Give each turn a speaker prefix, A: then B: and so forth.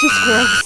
A: just gross.